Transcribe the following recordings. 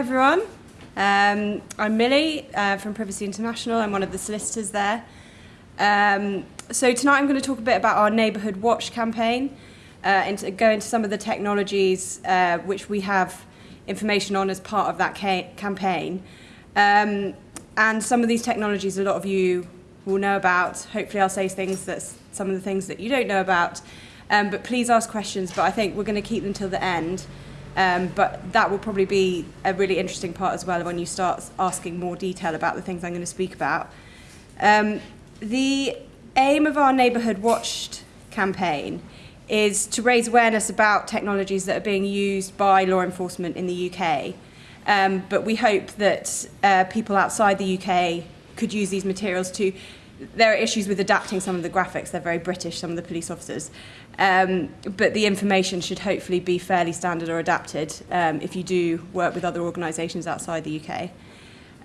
everyone. Um, I'm Millie uh, from Privacy International. I'm one of the solicitors there. Um, so tonight I'm going to talk a bit about our Neighbourhood Watched campaign uh, and go into some of the technologies uh, which we have information on as part of that ca campaign. Um, and some of these technologies a lot of you will know about. Hopefully I'll say things that some of the things that you don't know about. Um, but please ask questions, but I think we're going to keep them till the end. Um, but that will probably be a really interesting part as well when you start asking more detail about the things I'm going to speak about. Um, the aim of our Neighbourhood Watched campaign is to raise awareness about technologies that are being used by law enforcement in the UK. Um, but we hope that uh, people outside the UK could use these materials to there are issues with adapting some of the graphics. They're very British, some of the police officers. Um, but the information should hopefully be fairly standard or adapted um, if you do work with other organisations outside the UK.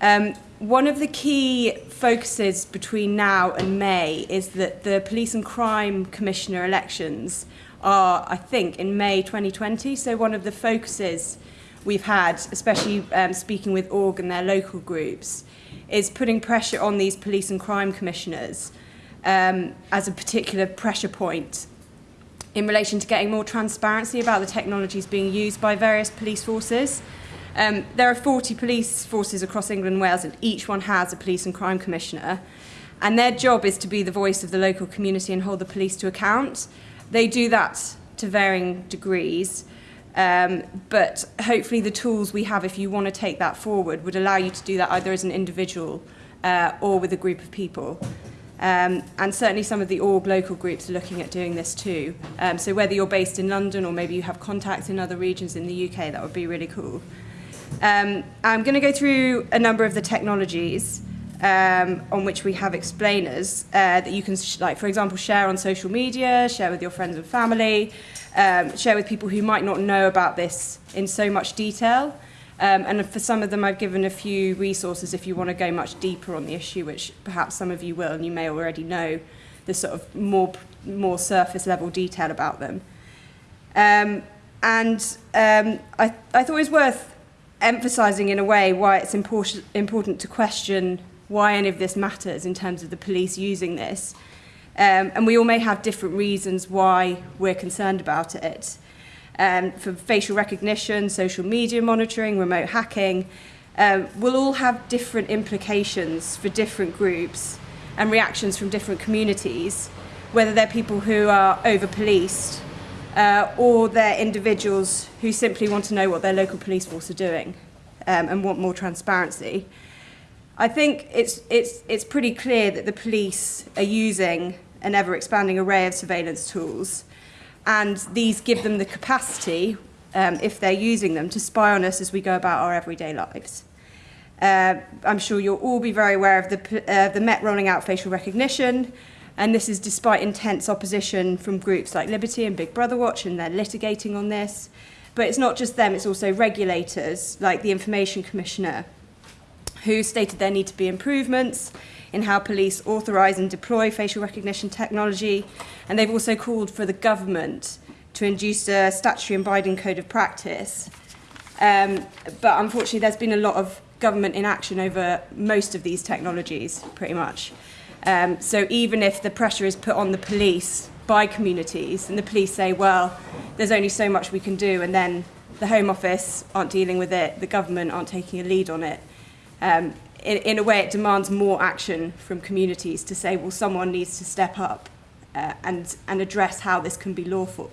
Um, one of the key focuses between now and May is that the Police and Crime Commissioner elections are, I think, in May 2020. So one of the focuses we've had, especially um, speaking with org and their local groups, is putting pressure on these police and crime commissioners um, as a particular pressure point in relation to getting more transparency about the technologies being used by various police forces. Um, there are 40 police forces across England and Wales, and each one has a police and crime commissioner. And their job is to be the voice of the local community and hold the police to account. They do that to varying degrees. Um, but hopefully the tools we have, if you want to take that forward, would allow you to do that either as an individual uh, or with a group of people. Um, and certainly some of the org local groups are looking at doing this too. Um, so whether you're based in London or maybe you have contacts in other regions in the UK, that would be really cool. Um, I'm going to go through a number of the technologies um, on which we have explainers uh, that you can, like for example, share on social media, share with your friends and family, um, share with people who might not know about this in so much detail. Um, and for some of them, I've given a few resources if you want to go much deeper on the issue, which perhaps some of you will, and you may already know the sort of more, more surface level detail about them. Um, and um, I, I thought it was worth emphasising in a way why it's important, important to question why any of this matters in terms of the police using this. Um, and we all may have different reasons why we're concerned about it. Um, for facial recognition, social media monitoring, remote hacking, um, will all have different implications for different groups and reactions from different communities, whether they're people who are over-policed uh, or they're individuals who simply want to know what their local police force are doing um, and want more transparency. I think it's, it's, it's pretty clear that the police are using an ever-expanding array of surveillance tools. And these give them the capacity, um, if they're using them, to spy on us as we go about our everyday lives. Uh, I'm sure you'll all be very aware of the, uh, the Met rolling out facial recognition, and this is despite intense opposition from groups like Liberty and Big Brother Watch, and they're litigating on this. But it's not just them, it's also regulators like the Information Commissioner, who stated there need to be improvements in how police authorise and deploy facial recognition technology. And they've also called for the government to induce a statutory and binding code of practice. Um, but unfortunately, there's been a lot of government inaction over most of these technologies, pretty much. Um, so even if the pressure is put on the police by communities, and the police say, well, there's only so much we can do, and then the Home Office aren't dealing with it, the government aren't taking a lead on it, um, in, in a way, it demands more action from communities to say, well, someone needs to step up uh, and, and address how this can be lawful.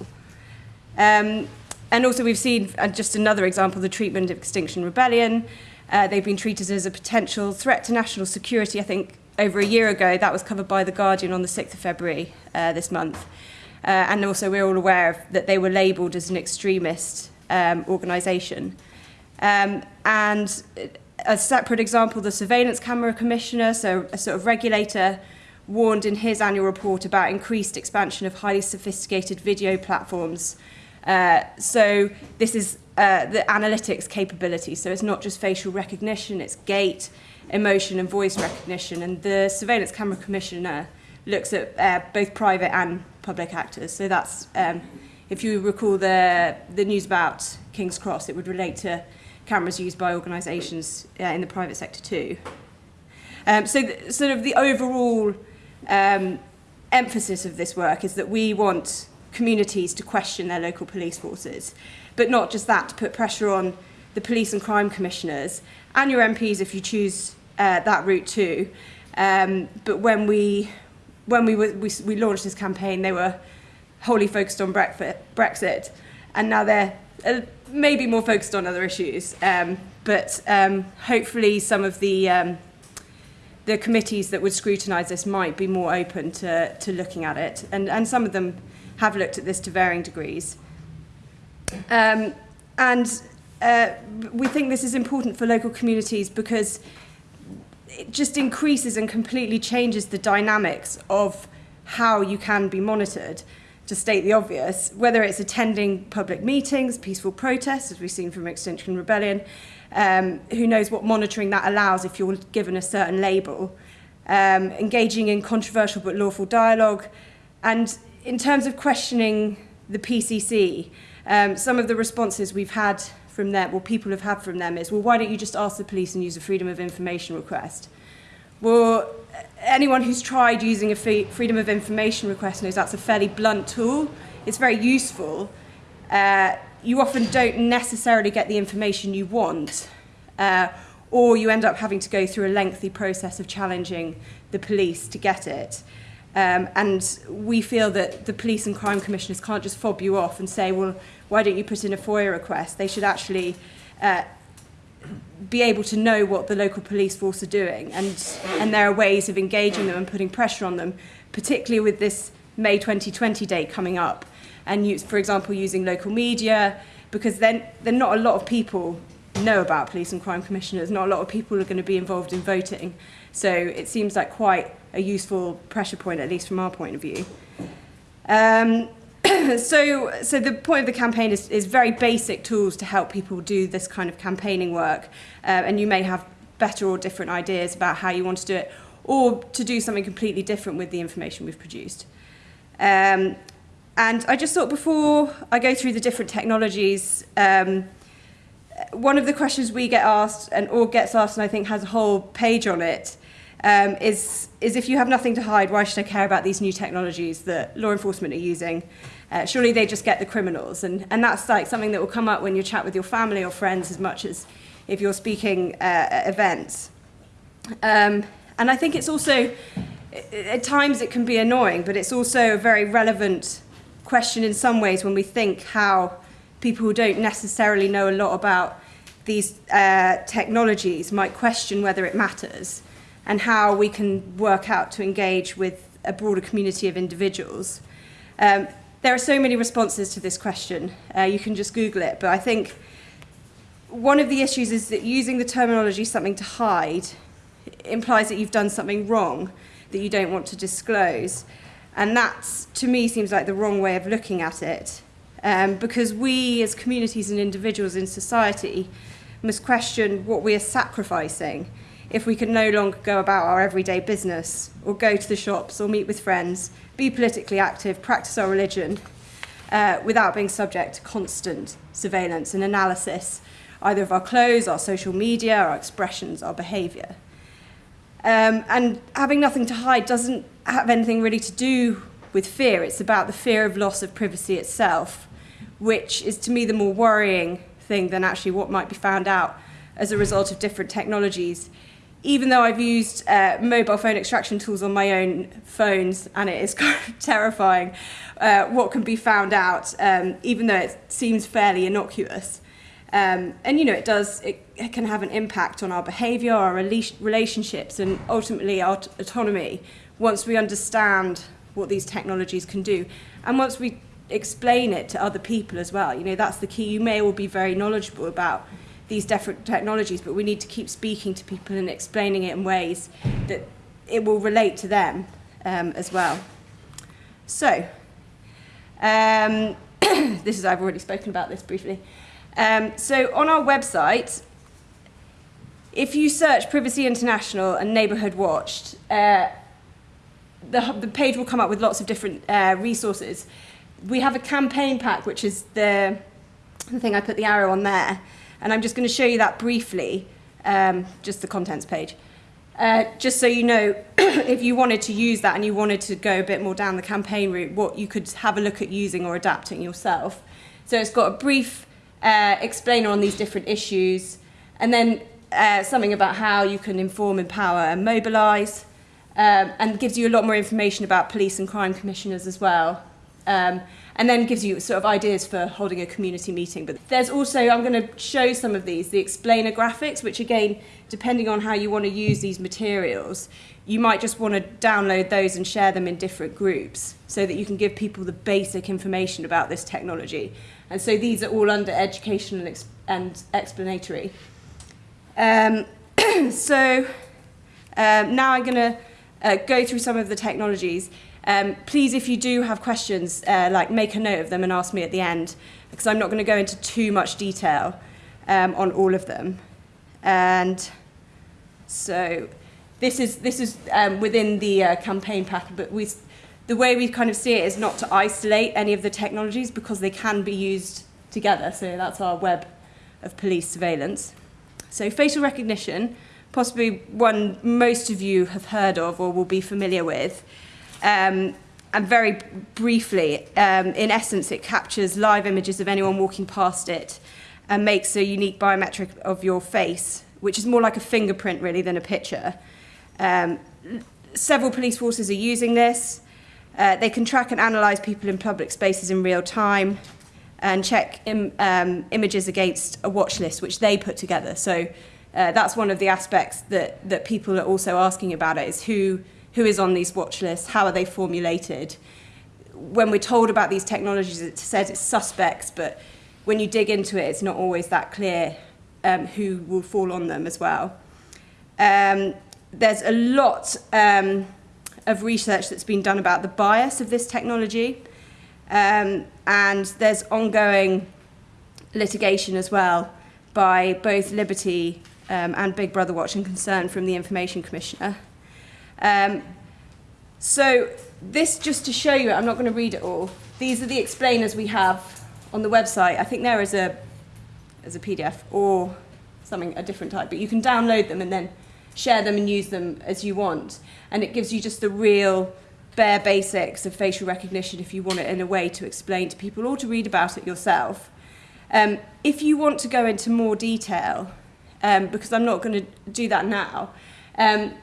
Um, and also we've seen, uh, just another example, the treatment of Extinction Rebellion. Uh, they've been treated as a potential threat to national security. I think over a year ago, that was covered by The Guardian on the 6th of February uh, this month. Uh, and also we're all aware of that they were labelled as an extremist um, organisation. Um, and a separate example, the Surveillance Camera Commissioner, so a sort of regulator, warned in his annual report about increased expansion of highly sophisticated video platforms. Uh, so this is uh, the analytics capability. So it's not just facial recognition, it's gait, emotion and voice recognition. And the Surveillance Camera Commissioner looks at uh, both private and public actors. So that's, um, if you recall the, the news about King's Cross, it would relate to cameras used by organisations uh, in the private sector too. Um, so, th- sort of the overall um, emphasis of this work is that we want communities to question their local police forces, but not just that, to put pressure on the police and crime commissioners and your MPs if you choose uh, that route too. Um, but when we when we, were, we we launched this campaign, they were wholly focused on Brexit, and now they're maybe more focused on other issues. Um, but um, hopefully, some of the um, the committees that would scrutinise this might be more open to, to looking at it, and, and some of them have looked at this to varying degrees. Um, and uh, we think this is important for local communities because it just increases and completely changes the dynamics of how you can be monitored. To state the obvious, whether it's attending public meetings, peaceful protests, as we've seen from Extinction Rebellion, um, who knows what monitoring that allows if you're given a certain label, um, engaging in controversial but lawful dialogue, and in terms of questioning the PCC, um, some of the responses we've had from them, or people have had from them, is, well, why don't you just ask the police and use a freedom of information request? Well, anyone who's tried using a freedom of information request knows that's a fairly blunt tool. It's very useful. Uh, you often don't necessarily get the information you want, uh, or you end up having to go through a lengthy process of challenging the police to get it. Um, and we feel that the police and crime commissioners can't just fob you off and say, well, why don't you put in a FOIA request? They should actually uh, be able to know what the local police force are doing. And, and there are ways of engaging them and putting pressure on them, particularly with this May 2020 date coming up. And, use, for example, using local media, because then, then not a lot of people know about police and crime commissioners. Not a lot of people are going to be involved in voting. So it seems like quite a useful pressure point, at least from our point of view. Um, so, so the point of the campaign is, is very basic tools to help people do this kind of campaigning work. Uh, and you may have better or different ideas about how you want to do it, Org to do something completely different with the information we've produced. Um, and I just thought before I go through the different technologies, um, one of the questions we get asked, and or gets asked, and I think has a whole page on it, um, is, is if you have nothing to hide, why should I care about these new technologies that law enforcement are using? Uh, surely they just get the criminals. And, and that's like something that will come up when you chat with your family or friends as much as if you're speaking uh, at events. Um, and I think it's also, at times it can be annoying, but it's also a very relevant question in some ways when we think how people who don't necessarily know a lot about these uh, technologies might question whether it matters and how we can work out to engage with a broader community of individuals. Um, there are so many responses to this question. Uh, you can just Google it. But I think one of the issues is that using the terminology something to hide implies that you've done something wrong that you don't want to disclose. And that, to me, seems like the wrong way of looking at it. Um, because we, as communities and individuals in society, must question what we are sacrificing if we can no longer go about our everyday business or go to the shops or meet with friends, be politically active, practice our religion uh, without being subject to constant surveillance and analysis, either of our clothes, our social media, our expressions, our behaviour. Um, and having nothing to hide doesn't have anything really to do with fear. It's about the fear of loss of privacy itself, which is to me the more worrying thing than actually what might be found out as a result of different technologies even though I've used uh, mobile phone extraction tools on my own phones, and it is kind of terrifying uh, what can be found out, um, even though it seems fairly innocuous. Um, and you know, it does, it, it can have an impact on our behavior, our relationships, and ultimately our autonomy once we understand what these technologies can do. And once we explain it to other people as well, you know, that's the key. You may all be very knowledgeable about these different technologies, but we need to keep speaking to people and explaining it in ways that it will relate to them um, as well. So, um, this is, I've already spoken about this briefly. Um, so on our website, if you search Privacy International and Neighbourhood Watched, uh, the, the page will come up with lots of different uh, resources. We have a campaign pack, which is the, the thing I put the arrow on there, And I'm just going to show you that briefly, um, just the contents page. Uh, just so you know, if you wanted to use that and you wanted to go a bit more down the campaign route, what you could have a look at using or adapting yourself. So it's got a brief uh, explainer on these different issues, and then uh, something about how you can inform, empower, and mobilise, um, and gives you a lot more information about police and crime commissioners as well. Um, and then gives you sort of ideas for holding a community meeting. But there's also, I'm going to show some of these, the explainer graphics, which again, depending on how you want to use these materials, you might just want to download those and share them in different groups so that you can give people the basic information about this technology. And so these are all under educational and, and explanatory. Um, so um, now I'm going to uh, go through some of the technologies. Um, please, if you do have questions, uh, like make a note of them and ask me at the end, because I'm not going to go into too much detail um, on all of them. And so this is this is um, within the uh, campaign pack, but we, the way we kind of see it is not to isolate any of the technologies because they can be used together. So that's our web of police surveillance. So facial recognition, possibly one most of you have heard of or will be familiar with. Um, and very briefly, um, in essence, it captures live images of anyone walking past it and makes a unique biometric of your face, which is more like a fingerprint, really, than a picture. Um, several police forces are using this. Uh, they can track and analyse people in public spaces in real time and check Im um, images against a watch list, which they put together. So uh, that's one of the aspects that, that people are also asking about it, is who who is on these watch lists, how are they formulated. When we're told about these technologies, it says it's suspects, but when you dig into it, it's not always that clear um, who will fall on them as well. Um, there's a lot um, of research that's been done about the bias of this technology, um, and there's ongoing litigation as well by both Liberty um, and Big Brother Watch and Concern from the Information Commissioner. Um, so this, just to show you I'm not going to read it all. These are the explainers we have on the website. I think there is a, as a PDF or something, a different type, but you can download them and then share them and use them as you want. And it gives you just the real bare basics of facial recognition if you want it in a way to explain to people or to read about it yourself. Um, if you want to go into more detail, um, because I'm not going to do that now, um,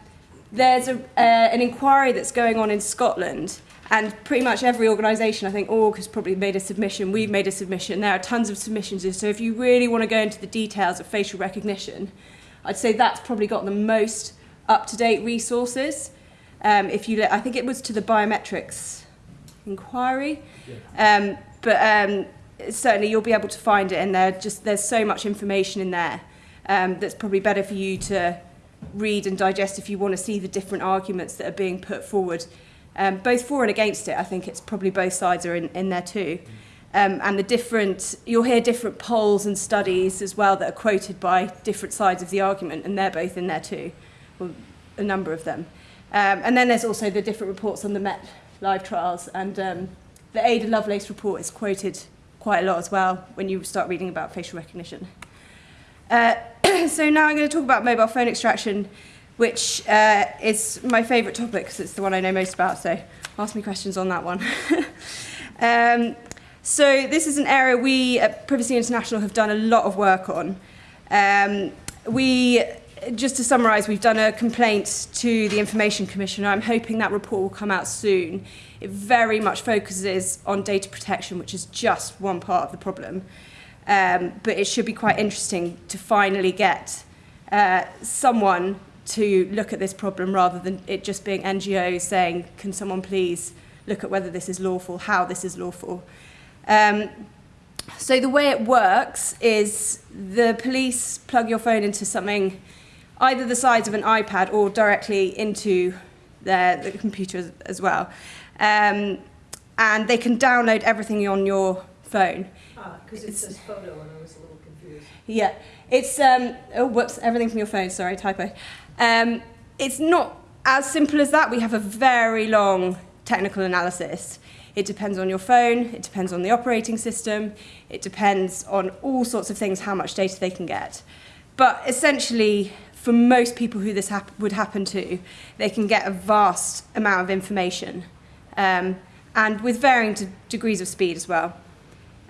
there's a, uh, an inquiry that's going on in Scotland and pretty much every organisation, I think Org has probably made a submission, we've made a submission, there are tons of submissions. So if you really want to go into the details of facial recognition, I'd say that's probably got the most up-to-date resources. Um, if you, I think it was to the biometrics inquiry, yeah. um, but um, certainly you'll be able to find it in there. Just there's so much information in there um, that's probably better for you to read and digest if you want to see the different arguments that are being put forward, um, both for and against it. I think it's probably both sides are in, in there too. Um, and the different, you'll hear different polls and studies as well that are quoted by different sides of the argument, and they're both in there too, well, a number of them. Um, and then there's also the different reports on the Met live trials, and um, the Ada Lovelace report is quoted quite a lot as well when you start reading about facial recognition. Uh, so now I'm going to talk about mobile phone extraction, which uh, is my favourite topic because it's the one I know most about, so ask me questions on that one. um, so this is an area we at Privacy International have done a lot of work on. Um, we, just to summarise, we've done a complaint to the Information Commissioner. I'm hoping that report will come out soon. It very much focuses on data protection, which is just one part of the problem. Um, but it should be quite interesting to finally get uh, someone to look at this problem rather than it just being NGOs saying, can someone please look at whether this is lawful, how this is lawful. Um, so the way it works is the police plug your phone into something, either the size of an iPad or directly into their, the computer as well. Um, and they can download everything on your phone. Because it says photo and I was a little confused. Yeah, it's, um, oh, whoops, everything from your phone, sorry, typo. Um, it's not as simple as that. We have a very long technical analysis. It depends on your phone, it depends on the operating system, it depends on all sorts of things, how much data they can get. But essentially, for most people who this hap would happen to, they can get a vast amount of information um, and with varying degrees of speed as well.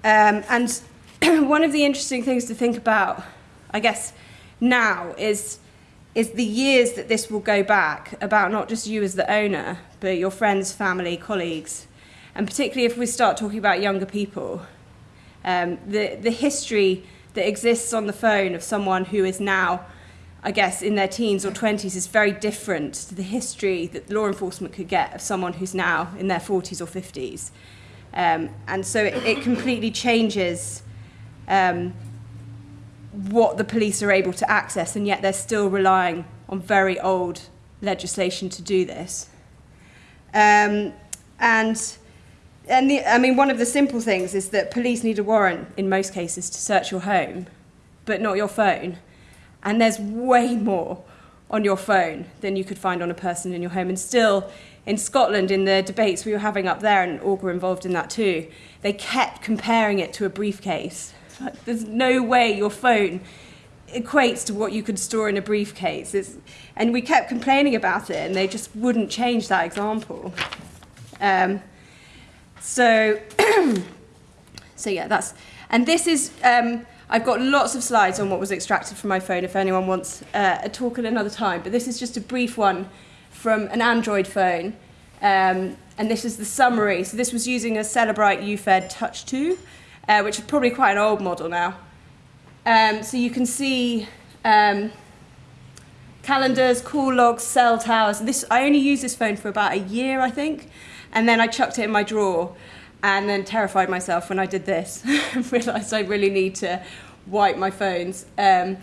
Um, and one of the interesting things to think about, I guess, now is, is the years that this will go back about not just you as the owner, but your friends, family, colleagues. And particularly if we start talking about younger people, um, the, the history that exists on the phone of someone who is now, I guess, in their teens or 20s is very different to the history that law enforcement could get of someone who's now in their 40s or 50s. Um, and so it, it completely changes um, what the police are able to access, and yet they're still relying on very old legislation to do this. Um, and and the, I mean, one of the simple things is that police need a warrant in most cases to search your home, but not your phone. And there's way more on your phone than you could find on a person in your home. And still, in Scotland, in the debates we were having up there, and Org were involved in that too, they kept comparing it to a briefcase. There's no way your phone equates to what you could store in a briefcase. It's, and we kept complaining about it, and they just wouldn't change that example. Um, so, so yeah, that's, and this is, um, I've got lots of slides on what was extracted from my phone if anyone wants uh, a talk at another time, but this is just a brief one from an Android phone. Um, and this is the summary. So this was using a Cellebrite UFED Touch 2, uh, which is probably quite an old model now. Um, so you can see um, calendars, call logs, cell towers. This, I only used this phone for about a year, I think. And then I chucked it in my drawer and then terrified myself when I did this. Realised I really need to wipe my phones. Um,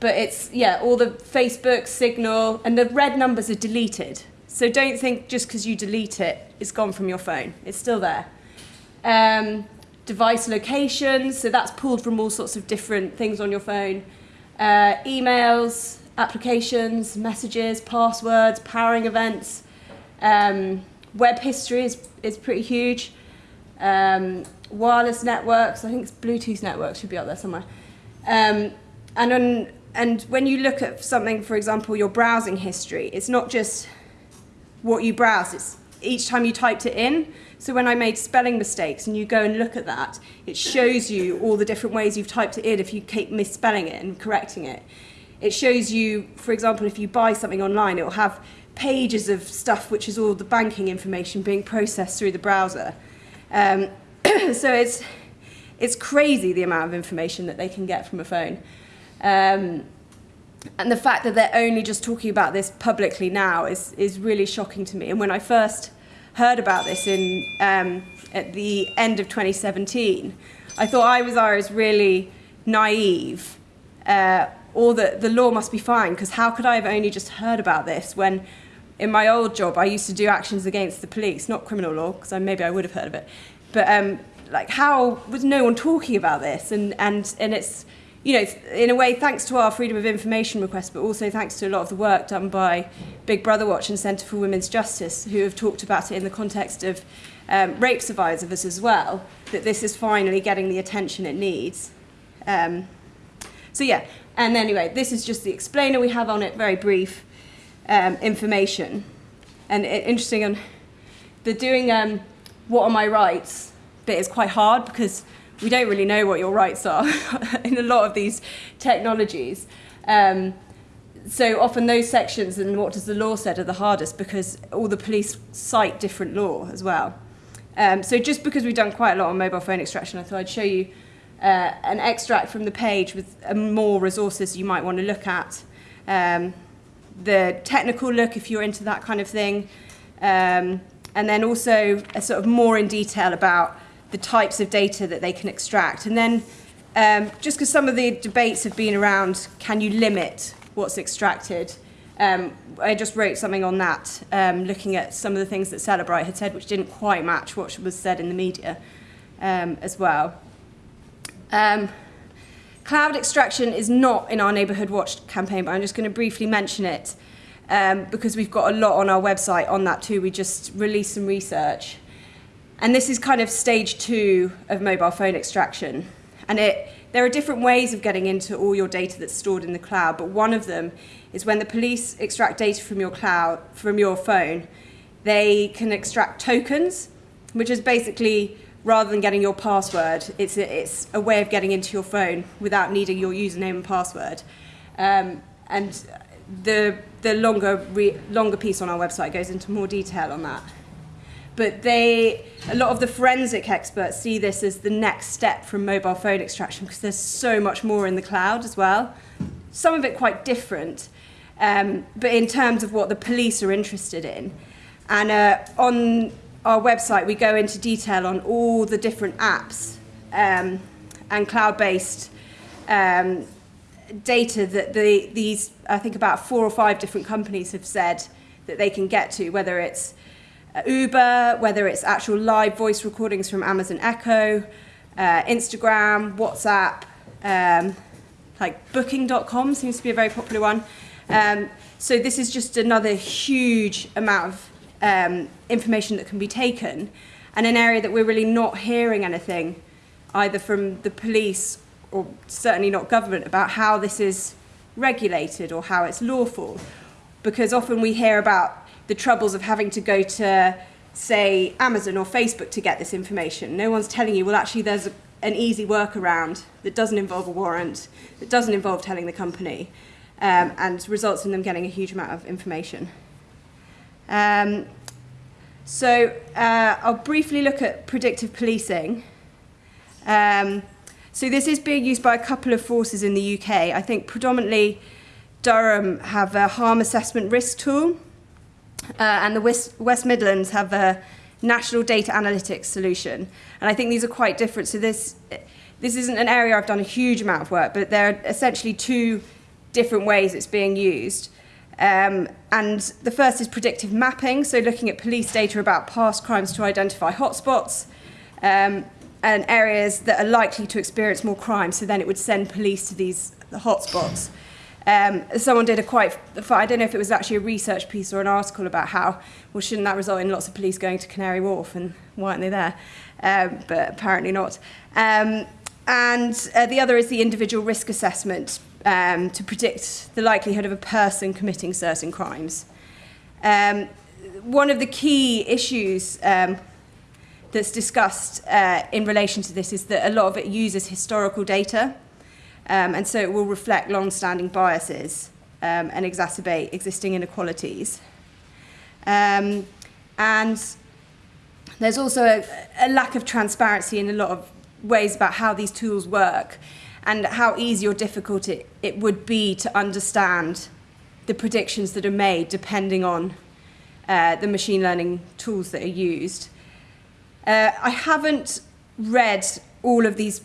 but it's, yeah, all the Facebook, Signal, and the red numbers are deleted. So don't think just because you delete it, it's gone from your phone. It's still there. Um, device locations, so that's pulled from all sorts of different things on your phone. Uh, emails, applications, messages, passwords, powering events. Um, web history is, is pretty huge. Um, wireless networks, I think Bluetooth networks should be up there somewhere. Um, and, on, and when you look at something, for example, your browsing history, it's not just what you browse, it's each time you typed it in. So when I made spelling mistakes and you go and look at that, it shows you all the different ways you've typed it in if you keep misspelling it and correcting it. It shows you, for example, if you buy something online, it will have pages of stuff which is all the banking information being processed through the browser. Um, so it's, it's crazy the amount of information that they can get from a phone. Um, and the fact that they're only just talking about this publicly now is, is really shocking to me. And when I first heard about this in, um, at the end of 2017, I thought I was, I was really naive uh, or that the law must be fine because how could I have only just heard about this when in my old job, I used to do actions against the police, not criminal law, because maybe I would have heard of it. But um, like, how was no one talking about this? And, and, and it's, you know, in a way, thanks to our freedom of information request, but also thanks to a lot of the work done by Big Brother Watch and Centre for Women's Justice, who have talked about it in the context of um, rape survivors as well, that this is finally getting the attention it needs. Um, so yeah, and anyway, this is just the explainer we have on it, very brief um, information. And it, interesting, um, the doing um, what are my rights bit is quite hard because we don't really know what your rights are in a lot of these technologies. Um, so often those sections and what does the law said are the hardest because all the police cite different law as well. Um, so just because we've done quite a lot on mobile phone extraction, I thought I'd show you uh, an extract from the page with uh, more resources you might want to look at. Um, the technical look if you're into that kind of thing, um, and then also a sort of more in detail about the types of data that they can extract. And then um, just because some of the debates have been around, can you limit what's extracted? Um, I just wrote something on that, um, looking at some of the things that Cellebrite had said, which didn't quite match what was said in the media um, as well. Um, Cloud extraction is not in our Neighbourhood Watched campaign, but I'm just going to briefly mention it um, because we've got a lot on our website on that too. We just released some research. And this is kind of stage two of mobile phone extraction. And it, there are different ways of getting into all your data that's stored in the cloud, but one of them is when the police extract data from your cloud, from your phone, they can extract tokens, which is basically rather than getting your password, it's a, it's a way of getting into your phone without needing your username and password. Um, and the, the longer, re, longer piece on our website goes into more detail on that. But they, a lot of the forensic experts see this as the next step from mobile phone extraction because there's so much more in the cloud as well. Some of it quite different, um, but in terms of what the police are interested in. And uh, on our website, we go into detail on all the different apps um, and cloud-based um, data that the, these, I think about four or five different companies have said that they can get to, whether it's Uber, whether it's actual live voice recordings from Amazon Echo, uh, Instagram, WhatsApp, um, like booking.com seems to be a very popular one. Um, so this is just another huge amount of um, information that can be taken and an area that we're really not hearing anything either from the police or certainly not government about how this is regulated or how it's lawful because often we hear about the troubles of having to go to say Amazon or Facebook to get this information. No one's telling you, well actually there's a, an easy workaround that doesn't involve a warrant, that doesn't involve telling the company um, and results in them getting a huge amount of information. Um, so uh, I'll briefly look at predictive policing. Um, so this is being used by a couple of forces in the UK. I think predominantly Durham have a harm assessment risk tool, uh, and the West, West Midlands have a national data analytics solution. And I think these are quite different. So this, this isn't an area I've done a huge amount of work, but there are essentially two different ways it's being used. Um, and the first is predictive mapping, so looking at police data about past crimes to identify hotspots um, and areas that are likely to experience more crime, so then it would send police to these the hotspots. Um, someone did a quite, I don't know if it was actually a research piece or an article about how, well, shouldn't that result in lots of police going to Canary Wharf and why aren't they there? Um, but apparently not. Um, and uh, the other is the individual risk assessment um, to predict the likelihood of a person committing certain crimes. Um, one of the key issues um, that's discussed uh, in relation to this is that a lot of it uses historical data, um, and so it will reflect long-standing biases um, and exacerbate existing inequalities. Um, and there's also a, a lack of transparency in a lot of ways about how these tools work and how easy or difficult it, it would be to understand the predictions that are made depending on uh, the machine learning tools that are used. Uh, I haven't read all of these,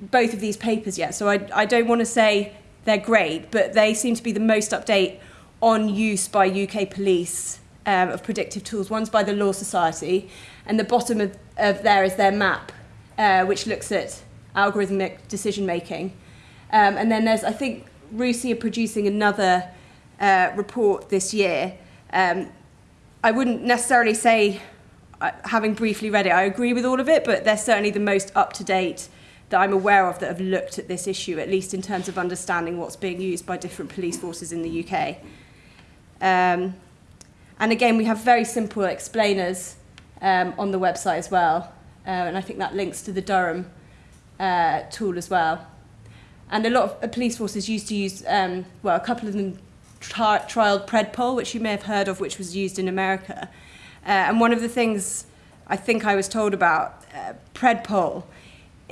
both of these papers yet, so I, I don't want to say they're great, but they seem to be the most update on use by UK police um, of predictive tools. One's by the Law Society, and the bottom of, of there is their map, uh, which looks at algorithmic decision making. Um, and then there's, I think, RUSI are producing another uh, report this year. Um, I wouldn't necessarily say, uh, having briefly read it, I agree with all of it, but they're certainly the most up to date that I'm aware of that have looked at this issue, at least in terms of understanding what's being used by different police forces in the UK. Um, and again, we have very simple explainers um, on the website as well. Uh, and I think that links to the Durham uh, tool as well. And a lot of uh, police forces used to use, um, well, a couple of them tri trialed PredPol, which you may have heard of, which was used in America. Uh, and one of the things I think I was told about uh, PredPol,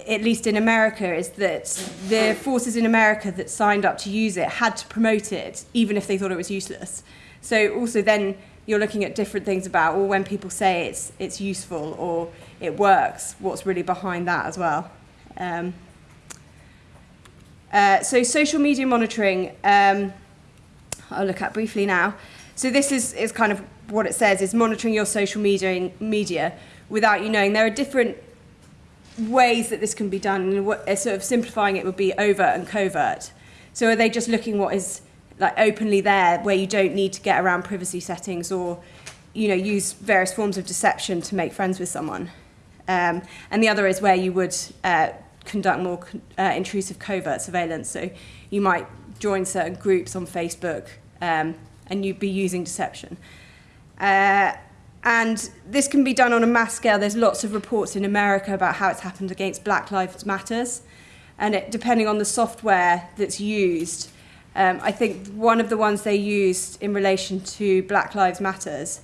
at least in America, is that the forces in America that signed up to use it had to promote it, even if they thought it was useless. So also then you're looking at different things about, or when people say it's, it's useful or it works, what's really behind that as well. Um, uh, so social media monitoring, um, I'll look at briefly now. So this is, is kind of what it says, is monitoring your social media, media without you knowing. There are different ways that this can be done, and what, uh, sort of simplifying it would be overt and covert. So are they just looking what is like openly there, where you don't need to get around privacy settings or you know use various forms of deception to make friends with someone? Um, and the other is where you would uh, conduct more uh, intrusive covert surveillance. So you might join certain groups on Facebook um, and you'd be using deception. Uh, and this can be done on a mass scale. There's lots of reports in America about how it's happened against Black Lives Matters. And it, depending on the software that's used, um, I think one of the ones they used in relation to Black Lives Matters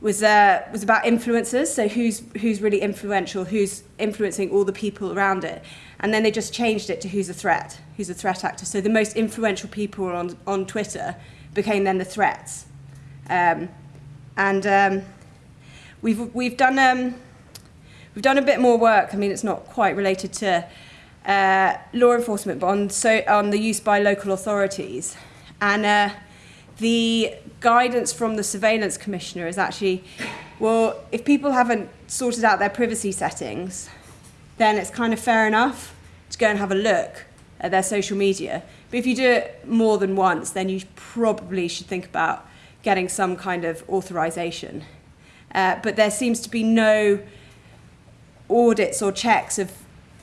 was uh, was about influencers. So who's who's really influential, who's influencing all the people around it, and then they just changed it to who's a threat, who's a threat actor. So the most influential people on on Twitter became then the threats, um, and um, we've we've done um, we've done a bit more work. I mean, it's not quite related to uh, law enforcement, but on so on the use by local authorities, and. Uh, the guidance from the surveillance commissioner is actually, well, if people haven't sorted out their privacy settings, then it's kind of fair enough to go and have a look at their social media. But if you do it more than once, then you probably should think about getting some kind of authorization. Uh, but there seems to be no audits or checks of,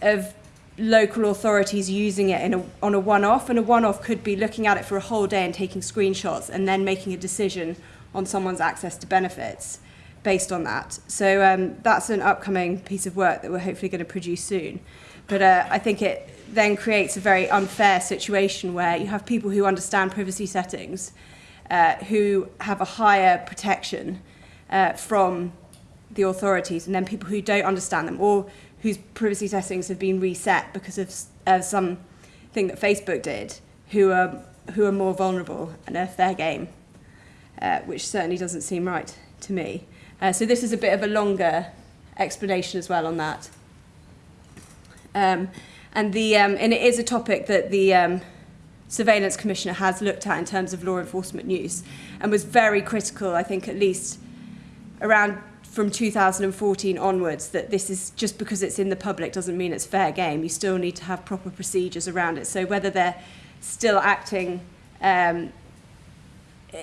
of local authorities using it in a, on a one-off, and a one-off could be looking at it for a whole day and taking screenshots and then making a decision on someone's access to benefits based on that. So um, that's an upcoming piece of work that we're hopefully going to produce soon. But uh, I think it then creates a very unfair situation where you have people who understand privacy settings, uh, who have a higher protection uh, from the authorities, and then people who don't understand them, or whose privacy settings have been reset because of uh, some thing that Facebook did, who are who are more vulnerable and are fair game, uh, which certainly doesn't seem right to me. Uh, so this is a bit of a longer explanation as well on that. Um, and the um, and it is a topic that the um, surveillance commissioner has looked at in terms of law enforcement use and was very critical, I think, at least around from 2014 onwards that this is just because it's in the public doesn't mean it's fair game. You still need to have proper procedures around it. So whether they're still acting um,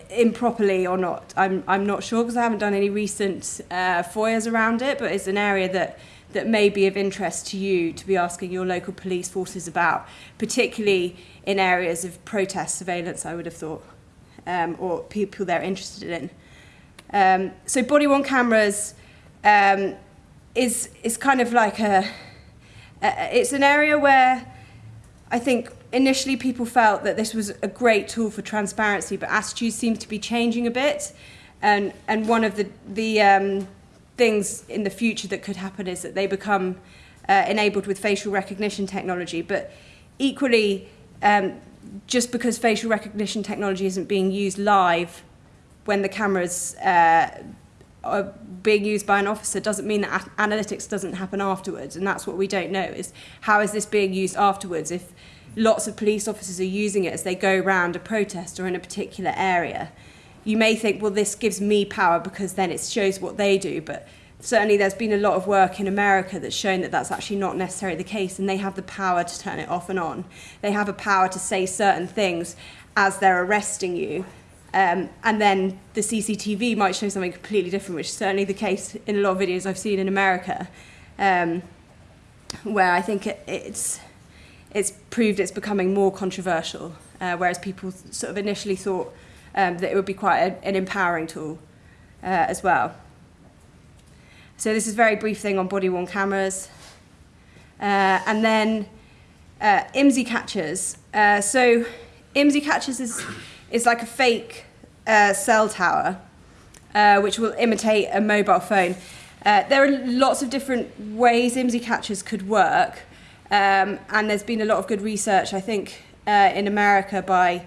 improperly or not, I'm, I'm not sure because I haven't done any recent uh, FOIAs around it, but it's an area that, that may be of interest to you to be asking your local police forces about, particularly in areas of protest surveillance, I would have thought, um, or people they're interested in. Um, so body worn cameras um, is is kind of like a, a it's an area where I think initially people felt that this was a great tool for transparency, but attitudes seem to be changing a bit. And and one of the the um, things in the future that could happen is that they become uh, enabled with facial recognition technology. But equally, um, just because facial recognition technology isn't being used live when the cameras uh, are being used by an officer doesn't mean that analytics doesn't happen afterwards and that's what we don't know is how is this being used afterwards if lots of police officers are using it as they go around a protest or in a particular area? You may think well this gives me power because then it shows what they do but certainly there's been a lot of work in America that's shown that that's actually not necessarily the case and they have the power to turn it off and on. They have a power to say certain things as they're arresting you um, and then the CCTV might show something completely different, which is certainly the case in a lot of videos I've seen in America, um, where I think it, it's, it's proved it's becoming more controversial, uh, whereas people sort of initially thought um, that it would be quite a, an empowering tool uh, as well. So this is a very brief thing on body-worn cameras. Uh, and then uh, IMSI catchers. Uh, so IMSI catchers is, is like a fake uh, cell tower, uh, which will imitate a mobile phone. Uh, there are lots of different ways IMSI catchers could work, um, and there's been a lot of good research, I think, uh, in America by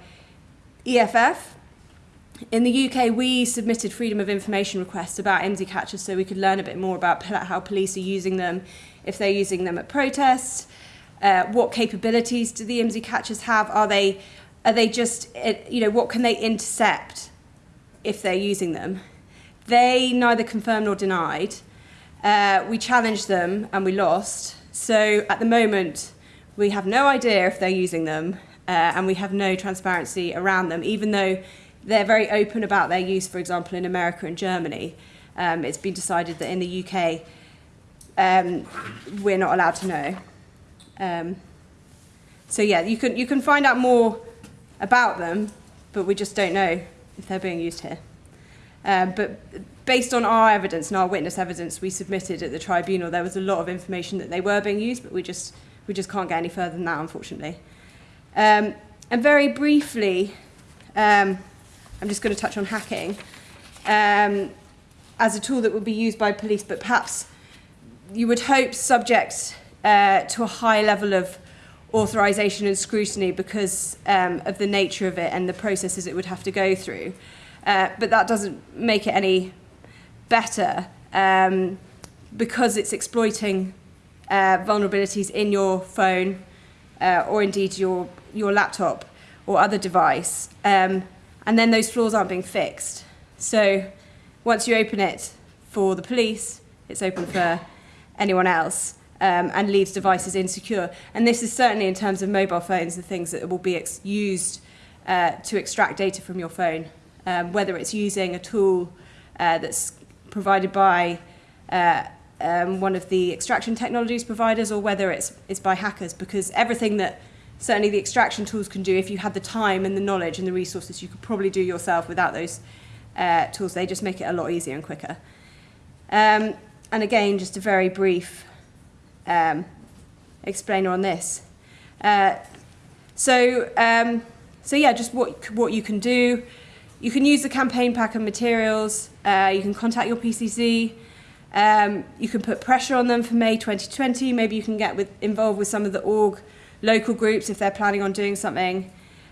EFF. In the UK, we submitted freedom of information requests about IMSI catchers so we could learn a bit more about how police are using them, if they're using them at protests, uh, what capabilities do the IMSI catchers have? Are they, are they just, you know, what can they intercept? if they're using them. They neither confirmed nor denied. Uh, we challenged them and we lost. So at the moment, we have no idea if they're using them uh, and we have no transparency around them, even though they're very open about their use, for example, in America and Germany. Um, it's been decided that in the UK, um, we're not allowed to know. Um, so yeah, you can you can find out more about them, but we just don't know if they're being used here. Um, but based on our evidence and our witness evidence we submitted at the tribunal, there was a lot of information that they were being used, but we just we just can't get any further than that, unfortunately. Um, and very briefly, um, I'm just going to touch on hacking um, as a tool that would be used by police, but perhaps you would hope subject uh, to a high level of authorization and scrutiny because um, of the nature of it and the processes it would have to go through. Uh, but that doesn't make it any better um, because it's exploiting uh, vulnerabilities in your phone uh, or indeed your, your laptop or other device. Um, and then those flaws aren't being fixed. So once you open it for the police, it's open for anyone else um, and leaves devices insecure. And this is certainly in terms of mobile phones, the things that will be used uh, to extract data from your phone, um, whether it's using a tool uh, that's provided by uh, um, one of the extraction technologies providers or whether it's, it's by hackers, because everything that certainly the extraction tools can do, if you had the time and the knowledge and the resources, you could probably do yourself without those uh, tools. They just make it a lot easier and quicker. Um, and again, just a very brief um, explainer on this. Uh, so, um, so yeah, just what, what you can do. You can use the campaign pack and materials. Uh, you can contact your PCC. Um, you can put pressure on them for May 2020. Maybe you can get with, involved with some of the org local groups if they're planning on doing something.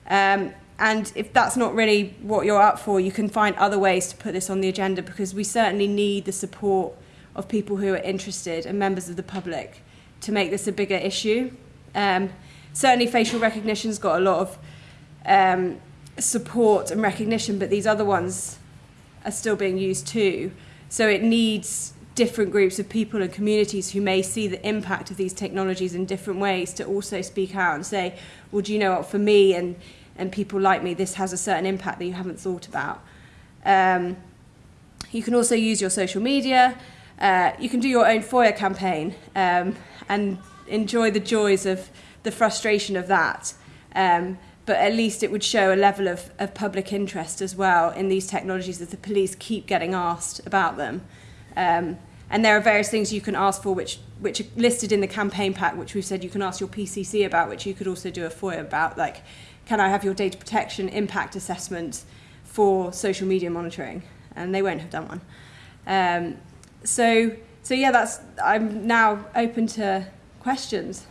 Um, and if that's not really what you're up for, you can find other ways to put this on the agenda because we certainly need the support of people who are interested and members of the public to make this a bigger issue. Um, certainly facial recognition's got a lot of um, support and recognition, but these other ones are still being used too. So it needs different groups of people and communities who may see the impact of these technologies in different ways to also speak out and say, well, do you know what, for me and, and people like me, this has a certain impact that you haven't thought about. Um, you can also use your social media. Uh, you can do your own FOIA campaign um, and enjoy the joys of the frustration of that. Um, but at least it would show a level of, of public interest as well in these technologies that the police keep getting asked about them. Um, and there are various things you can ask for which, which are listed in the campaign pack, which we've said you can ask your PCC about, which you could also do a FOIA about, like, can I have your data protection impact assessment for social media monitoring? And they won't have done one. Um, so, so yeah, that's, I'm now open to questions.